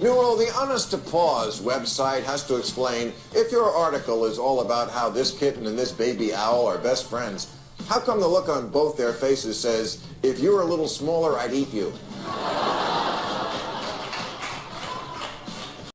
Newell, the Honest to Paws website has to explain if your article is all about how this kitten and this baby owl are best friends, how come the look on both their faces says, if you were a little smaller, I'd eat you?